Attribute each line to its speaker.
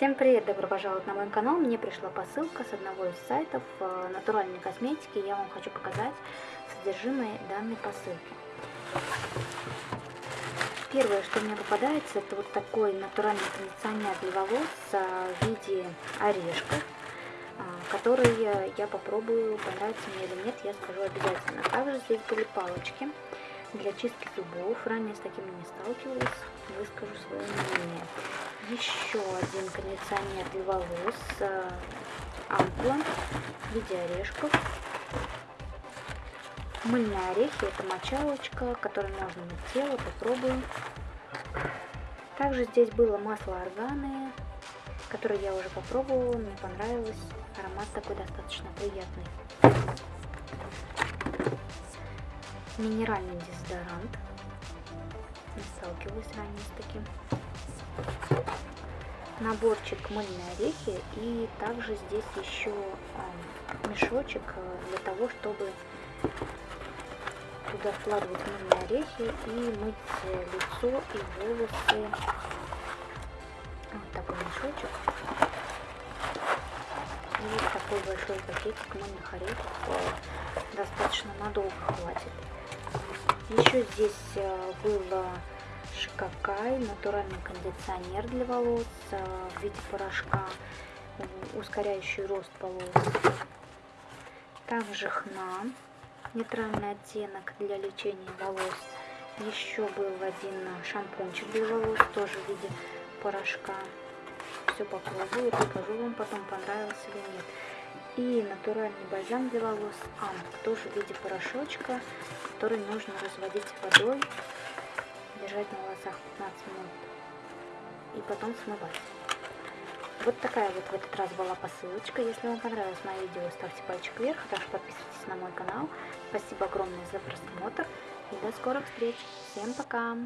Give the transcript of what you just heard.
Speaker 1: Всем привет, добро пожаловать на мой канал. Мне пришла посылка с одного из сайтов э, натуральной косметики. Я вам хочу показать содержимое данной посылки. Первое, что мне попадается, это вот такой натуральный кондиционер для волос э, в виде орешков, э, который я попробую, понравится мне или нет, я скажу обязательно. Также здесь были палочки для чистки зубов. Ранее с такими не сталкивалась, выскажу свое мнение еще один кондиционер для волос э, ампула в виде орешков. Мыльные орехи, это мочалочка, которой можно мыть тело, попробуем. Также здесь было масло органы, которое я уже попробовала, мне понравилось. Аромат такой достаточно приятный. Минеральный дезодорант. Не сталкивалась ранее с таким наборчик мыльные орехи и также здесь еще а, мешочек э, для того, чтобы туда вкладывать мыльные орехи и мыть лицо и волосы. Вот такой мешочек. И вот такой большой пакетик мыльных орехов э, достаточно надолго хватит. Еще здесь э, было Шикакай, натуральный кондиционер для волос э, в виде порошка, ускоряющий рост волос. Также хна, нейтральный оттенок для лечения волос. Еще был один шампунчик для волос, тоже в виде порошка. Все попробую, покажу вам потом, понравился или нет. И натуральный бальзам для волос Амп, тоже в виде порошочка, который нужно разводить водой держать на волосах 15 минут и потом смывать. Вот такая вот в этот раз была посылочка. Если вам понравилось мое видео, ставьте пальчик вверх, а также подписывайтесь на мой канал. Спасибо огромное за просмотр и до скорых встреч. Всем пока!